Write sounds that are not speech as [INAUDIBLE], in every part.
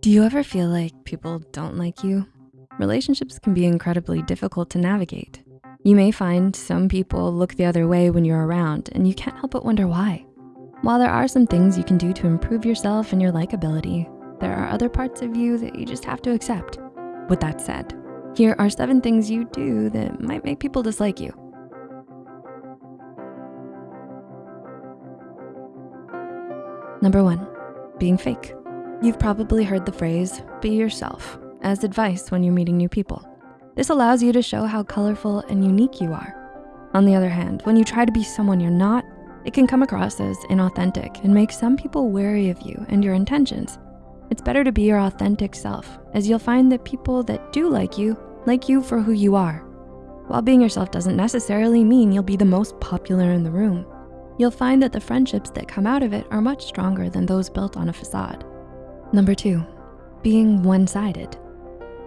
Do you ever feel like people don't like you? Relationships can be incredibly difficult to navigate. You may find some people look the other way when you're around and you can't help but wonder why. While there are some things you can do to improve yourself and your likability, there are other parts of you that you just have to accept. With that said, here are seven things you do that might make people dislike you. Number one, being fake. You've probably heard the phrase, be yourself, as advice when you're meeting new people. This allows you to show how colorful and unique you are. On the other hand, when you try to be someone you're not, it can come across as inauthentic and make some people wary of you and your intentions. It's better to be your authentic self as you'll find that people that do like you, like you for who you are. While being yourself doesn't necessarily mean you'll be the most popular in the room. You'll find that the friendships that come out of it are much stronger than those built on a facade. Number two, being one-sided.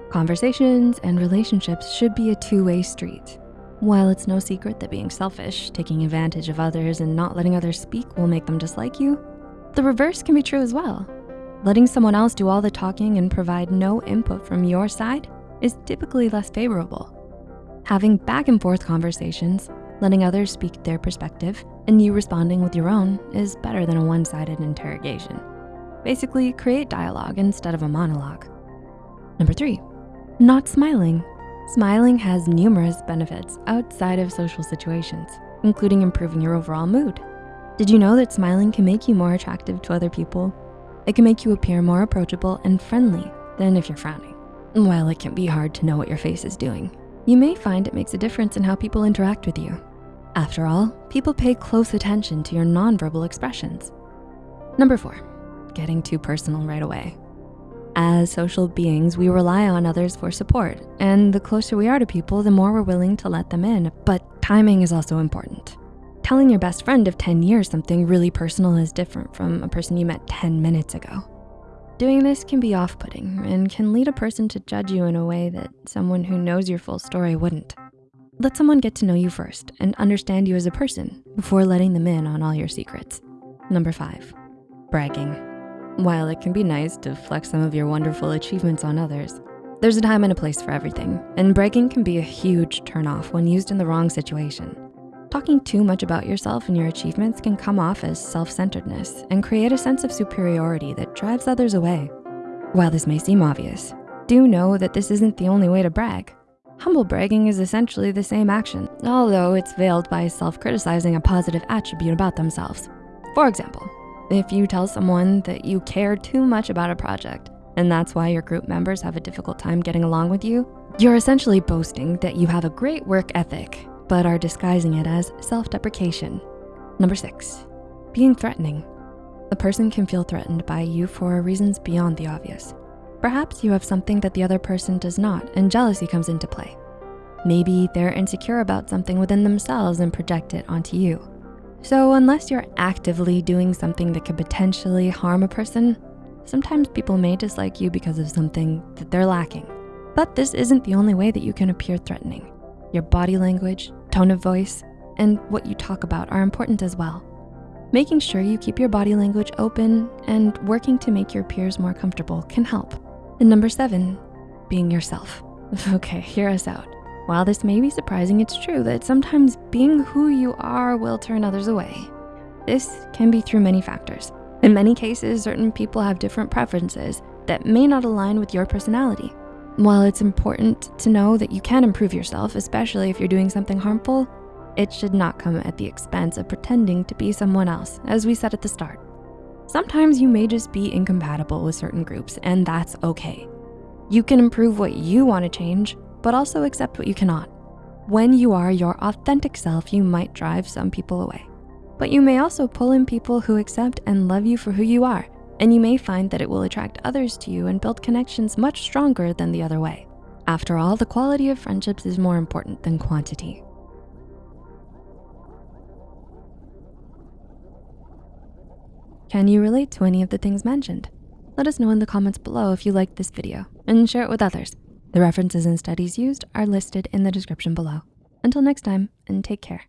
Conversations and relationships should be a two-way street. While it's no secret that being selfish, taking advantage of others and not letting others speak will make them dislike you, the reverse can be true as well. Letting someone else do all the talking and provide no input from your side is typically less favorable. Having back and forth conversations, letting others speak their perspective, and you responding with your own is better than a one-sided interrogation. Basically, create dialogue instead of a monologue. Number three, not smiling. Smiling has numerous benefits outside of social situations, including improving your overall mood. Did you know that smiling can make you more attractive to other people? It can make you appear more approachable and friendly than if you're frowning. While it can be hard to know what your face is doing, you may find it makes a difference in how people interact with you. After all, people pay close attention to your nonverbal expressions. Number four, getting too personal right away. As social beings, we rely on others for support, and the closer we are to people, the more we're willing to let them in, but timing is also important. Telling your best friend of 10 years something really personal is different from a person you met 10 minutes ago. Doing this can be off-putting and can lead a person to judge you in a way that someone who knows your full story wouldn't. Let someone get to know you first and understand you as a person before letting them in on all your secrets. Number five, bragging. While it can be nice to flex some of your wonderful achievements on others, there's a time and a place for everything, and bragging can be a huge turnoff when used in the wrong situation. Talking too much about yourself and your achievements can come off as self-centeredness and create a sense of superiority that drives others away. While this may seem obvious, do know that this isn't the only way to brag. Humble bragging is essentially the same action, although it's veiled by self-criticizing a positive attribute about themselves. For example, if you tell someone that you care too much about a project and that's why your group members have a difficult time getting along with you, you're essentially boasting that you have a great work ethic, but are disguising it as self-deprecation. Number six, being threatening. A person can feel threatened by you for reasons beyond the obvious. Perhaps you have something that the other person does not and jealousy comes into play. Maybe they're insecure about something within themselves and project it onto you. So unless you're actively doing something that could potentially harm a person, sometimes people may dislike you because of something that they're lacking. But this isn't the only way that you can appear threatening. Your body language, tone of voice, and what you talk about are important as well. Making sure you keep your body language open and working to make your peers more comfortable can help. And number seven, being yourself. [LAUGHS] Okay, hear us out. While this may be surprising, it's true that sometimes being who you are will turn others away. This can be through many factors. In many cases, certain people have different preferences that may not align with your personality. While it's important to know that you can improve yourself, especially if you're doing something harmful, it should not come at the expense of pretending to be someone else, as we said at the start. Sometimes you may just be incompatible with certain groups, and that's okay. You can improve what you wanna change but also accept what you cannot. When you are your authentic self, you might drive some people away. But you may also pull in people who accept and love you for who you are, and you may find that it will attract others to you and build connections much stronger than the other way. After all, the quality of friendships is more important than quantity. Can you relate to any of the things mentioned? Let us know in the comments below if you liked this video and share it with others. The references and studies used are listed in the description below. Until next time, and take care.